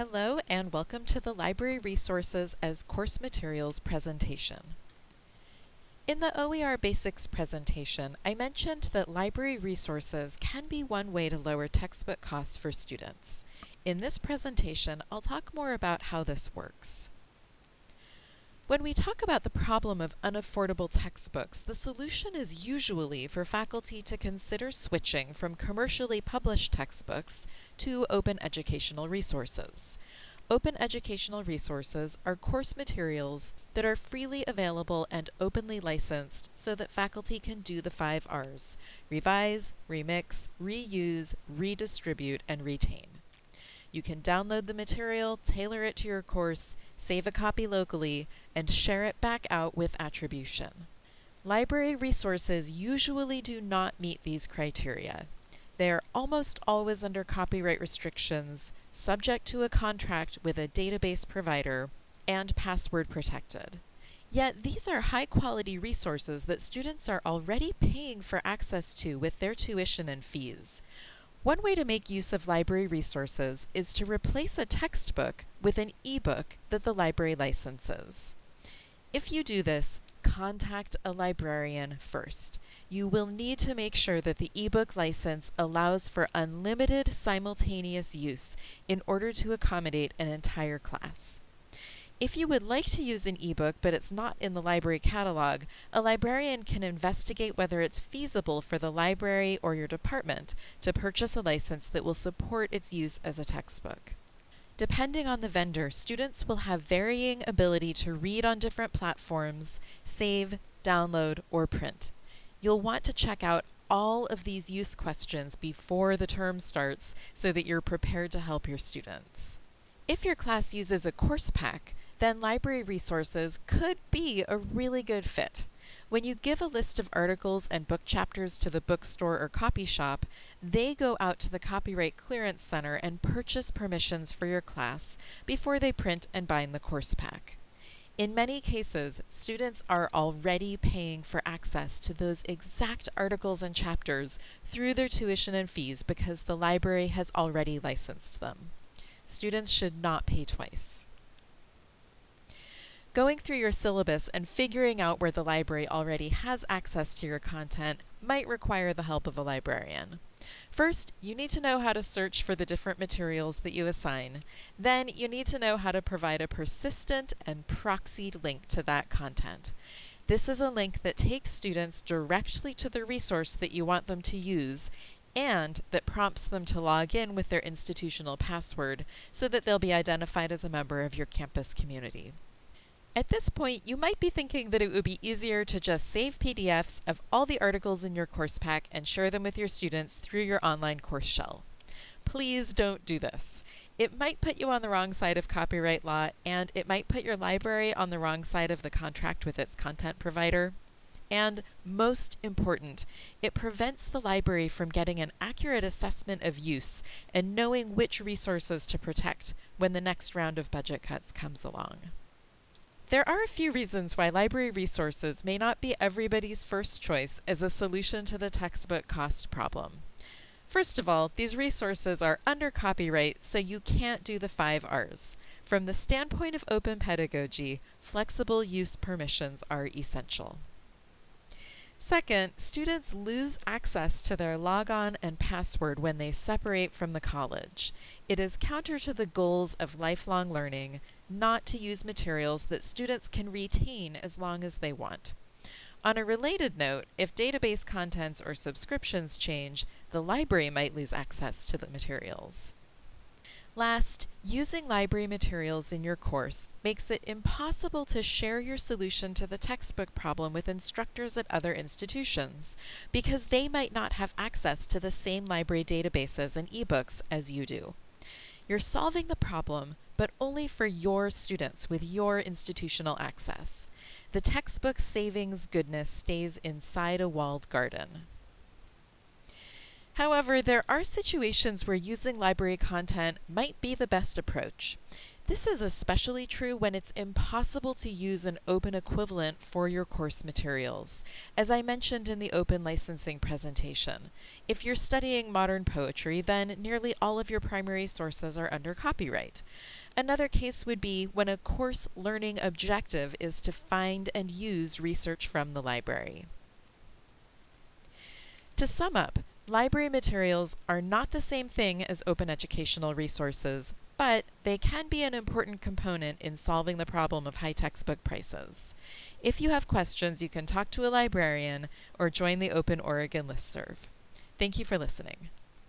Hello and welcome to the Library Resources as Course Materials presentation. In the OER Basics presentation, I mentioned that library resources can be one way to lower textbook costs for students. In this presentation, I'll talk more about how this works. When we talk about the problem of unaffordable textbooks, the solution is usually for faculty to consider switching from commercially published textbooks to open educational resources. Open educational resources are course materials that are freely available and openly licensed so that faculty can do the five R's revise, remix, reuse, redistribute, and retain. You can download the material, tailor it to your course, save a copy locally, and share it back out with attribution. Library resources usually do not meet these criteria. They are almost always under copyright restrictions, subject to a contract with a database provider, and password protected. Yet these are high quality resources that students are already paying for access to with their tuition and fees. One way to make use of library resources is to replace a textbook with an ebook that the library licenses. If you do this, contact a librarian first. You will need to make sure that the ebook license allows for unlimited simultaneous use in order to accommodate an entire class. If you would like to use an ebook but it's not in the library catalog, a librarian can investigate whether it's feasible for the library or your department to purchase a license that will support its use as a textbook. Depending on the vendor, students will have varying ability to read on different platforms, save, download, or print. You'll want to check out all of these use questions before the term starts so that you're prepared to help your students. If your class uses a course pack, then library resources could be a really good fit. When you give a list of articles and book chapters to the bookstore or copy shop, they go out to the Copyright Clearance Center and purchase permissions for your class before they print and bind the course pack. In many cases, students are already paying for access to those exact articles and chapters through their tuition and fees because the library has already licensed them. Students should not pay twice. Going through your syllabus and figuring out where the library already has access to your content might require the help of a librarian. First, you need to know how to search for the different materials that you assign. Then, you need to know how to provide a persistent and proxied link to that content. This is a link that takes students directly to the resource that you want them to use and that prompts them to log in with their institutional password so that they'll be identified as a member of your campus community. At this point, you might be thinking that it would be easier to just save PDFs of all the articles in your course pack and share them with your students through your online course shell. Please don't do this. It might put you on the wrong side of copyright law, and it might put your library on the wrong side of the contract with its content provider. And most important, it prevents the library from getting an accurate assessment of use and knowing which resources to protect when the next round of budget cuts comes along. There are a few reasons why library resources may not be everybody's first choice as a solution to the textbook cost problem. First of all, these resources are under copyright, so you can't do the five R's. From the standpoint of open pedagogy, flexible use permissions are essential. Second, students lose access to their logon and password when they separate from the college. It is counter to the goals of lifelong learning not to use materials that students can retain as long as they want. On a related note, if database contents or subscriptions change, the library might lose access to the materials. Last, using library materials in your course makes it impossible to share your solution to the textbook problem with instructors at other institutions, because they might not have access to the same library databases and ebooks as you do. You're solving the problem, but only for your students with your institutional access. The textbook savings goodness stays inside a walled garden. However, there are situations where using library content might be the best approach. This is especially true when it's impossible to use an open equivalent for your course materials, as I mentioned in the open licensing presentation. If you're studying modern poetry, then nearly all of your primary sources are under copyright. Another case would be when a course learning objective is to find and use research from the library. To sum up, library materials are not the same thing as open educational resources, but they can be an important component in solving the problem of high textbook prices. If you have questions, you can talk to a librarian or join the Open Oregon listserv. Thank you for listening.